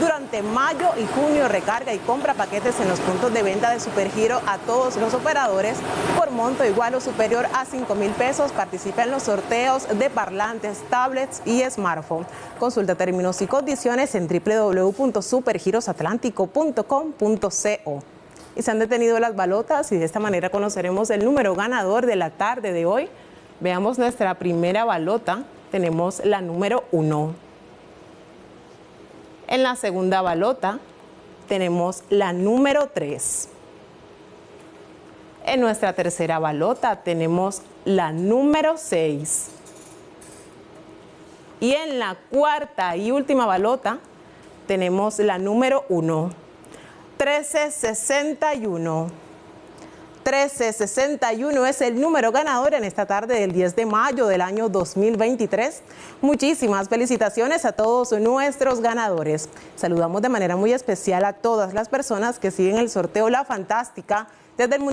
Durante mayo y junio recarga y compra paquetes en los puntos de venta de Supergiro a todos los operadores por monto igual o superior a 5 mil pesos. Participa en los sorteos de parlantes, tablets y smartphone. Consulta términos y condiciones en www.supergirosatlántico.com.co. Y se han detenido las balotas y de esta manera conoceremos el número ganador de la tarde de hoy. Veamos nuestra primera balota. Tenemos la número 1. En la segunda balota tenemos la número 3. En nuestra tercera balota tenemos la número 6. Y en la cuarta y última balota tenemos la número 1. 1361. 1361 es el número ganador en esta tarde del 10 de mayo del año 2023. Muchísimas felicitaciones a todos nuestros ganadores. Saludamos de manera muy especial a todas las personas que siguen el sorteo La Fantástica desde el municipio.